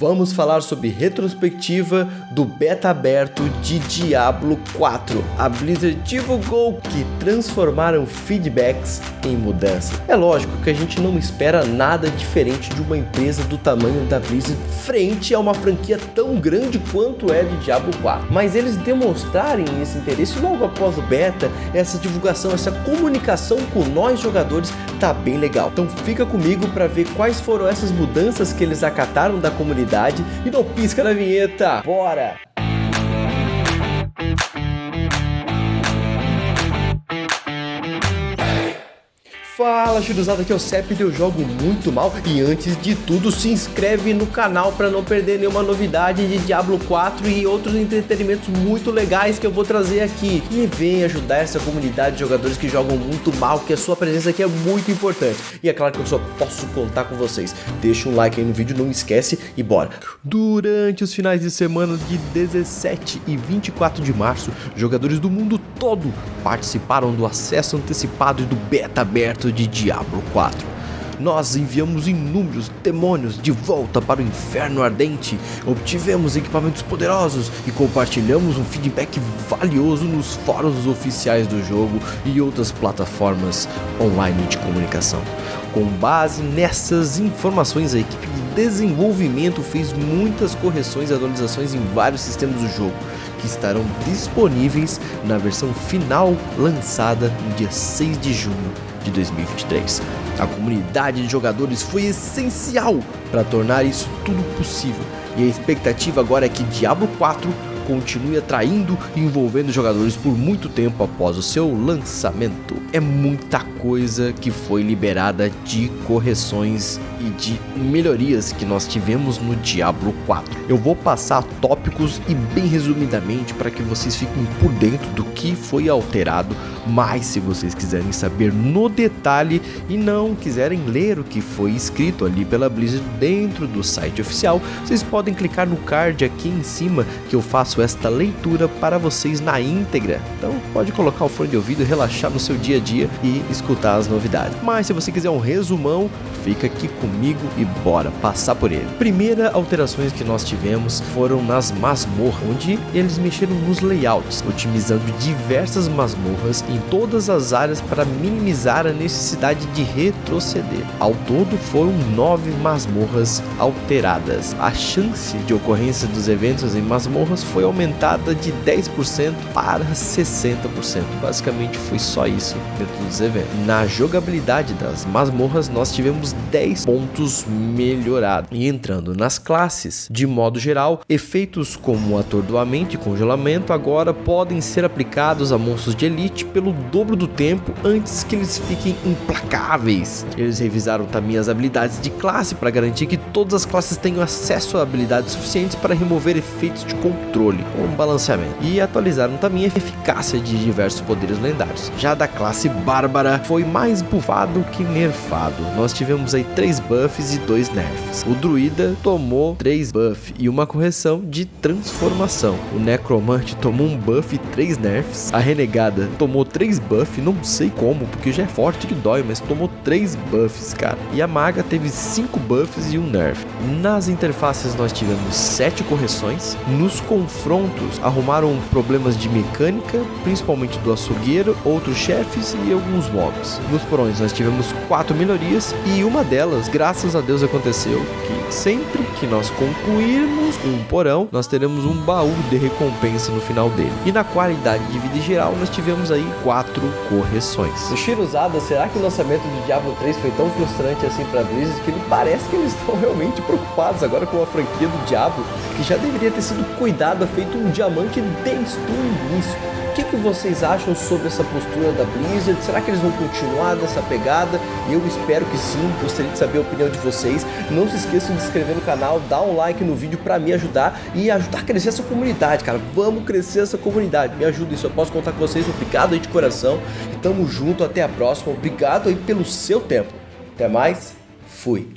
Vamos falar sobre retrospectiva do beta aberto de Diablo 4. A Blizzard divulgou que transformaram feedbacks em mudança. É lógico que a gente não espera nada diferente de uma empresa do tamanho da Blizzard frente a uma franquia tão grande quanto é de Diablo 4. Mas eles demonstrarem esse interesse logo após o beta, essa divulgação, essa comunicação com nós jogadores tá bem legal. Então fica comigo para ver quais foram essas mudanças que eles acataram da comunidade e não pisca na vinheta. Bora! Fala churuzada, aqui é o Cep eu jogo muito mal e antes de tudo se inscreve no canal para não perder nenhuma novidade de Diablo 4 e outros entretenimentos muito legais que eu vou trazer aqui e vem ajudar essa comunidade de jogadores que jogam muito mal, que a sua presença aqui é muito importante e é claro que eu só posso contar com vocês. Deixa um like aí no vídeo, não esquece e bora! Durante os finais de semana de 17 e 24 de março, jogadores do mundo todo participaram do acesso antecipado e do beta aberto de Diablo 4 nós enviamos inúmeros demônios de volta para o inferno ardente, obtivemos equipamentos poderosos e compartilhamos um feedback valioso nos fóruns oficiais do jogo e outras plataformas online de comunicação. Com base nessas informações, a equipe de desenvolvimento fez muitas correções e atualizações em vários sistemas do jogo, que estarão disponíveis na versão final lançada no dia 6 de junho de 2023. A comunidade de jogadores foi essencial para tornar isso tudo possível, e a expectativa agora é que Diablo 4 continue atraindo e envolvendo jogadores por muito tempo após o seu lançamento. É muita coisa que foi liberada de correções e de melhorias que nós tivemos no Diablo 4. Eu vou passar tópicos e bem resumidamente para que vocês fiquem por dentro do que foi alterado, mas se vocês quiserem saber no detalhe e não quiserem ler o que foi escrito ali pela Blizzard dentro do site oficial, vocês podem clicar no card aqui em cima que eu faço esta leitura para vocês na íntegra. Então pode colocar o fone de ouvido, relaxar no seu dia a dia e escutar as novidades. Mas se você quiser um resumão, fica aqui comigo e bora passar por ele. Primeira alterações que nós tivemos foram nas masmorras, onde eles mexeram nos layouts, otimizando diversas masmorras em todas as áreas para minimizar a necessidade de retroceder. Ao todo foram nove masmorras alteradas. A chance de ocorrência dos eventos em masmorras foi aumentada de 10% para 60%. Basicamente foi só isso dentro dos eventos. Na jogabilidade das masmorras nós tivemos 10 pontos melhorados. E entrando nas classes, de modo geral, efeitos como atordoamento e congelamento agora podem ser aplicados a monstros de elite pelo dobro do tempo antes que eles fiquem implacáveis. Eles revisaram também as habilidades de classe para garantir que todas as classes tenham acesso a habilidades suficientes para remover efeitos de controle, como balanceamento. E atualizaram também a eficácia de diversos poderes lendários. Já da classe Bárbara foi mais buffado que nerfado. Nós tivemos tivemos aí 3 buffs e 2 nerfs. O druida tomou 3 buffs e uma correção de transformação. O necromante tomou um buff e 3 nerfs. A renegada tomou 3 buffs, não sei como, porque já é forte que dói, mas tomou 3 buffs, cara. E a maga teve 5 buffs e um nerf. Nas interfaces nós tivemos 7 correções. Nos confrontos arrumaram problemas de mecânica, principalmente do açougueiro, outros chefes e alguns mobs. Nos porões. Nós tivemos 4 melhorias e uma delas, graças a Deus, aconteceu que sempre que nós concluirmos um porão, nós teremos um baú de recompensa no final dele. E na qualidade de vida geral, nós tivemos aí quatro correções. O Shiruzada, será que o lançamento de Diablo 3 foi tão frustrante assim para Blizzard que ele parece que eles estão realmente preocupados agora com a franquia do Diablo, que já deveria ter sido cuidada, feito um diamante desde o início. O que, que vocês acham sobre essa postura da Blizzard? Será que eles vão continuar dessa pegada? Eu espero que sim, gostaria de saber a opinião de vocês. Não se esqueçam de inscrever no canal, dar um like no vídeo para me ajudar e ajudar a crescer essa comunidade, cara. Vamos crescer essa comunidade, me ajuda isso, eu posso contar com vocês. Obrigado aí de coração e tamo junto, até a próxima. Obrigado aí pelo seu tempo. Até mais, fui.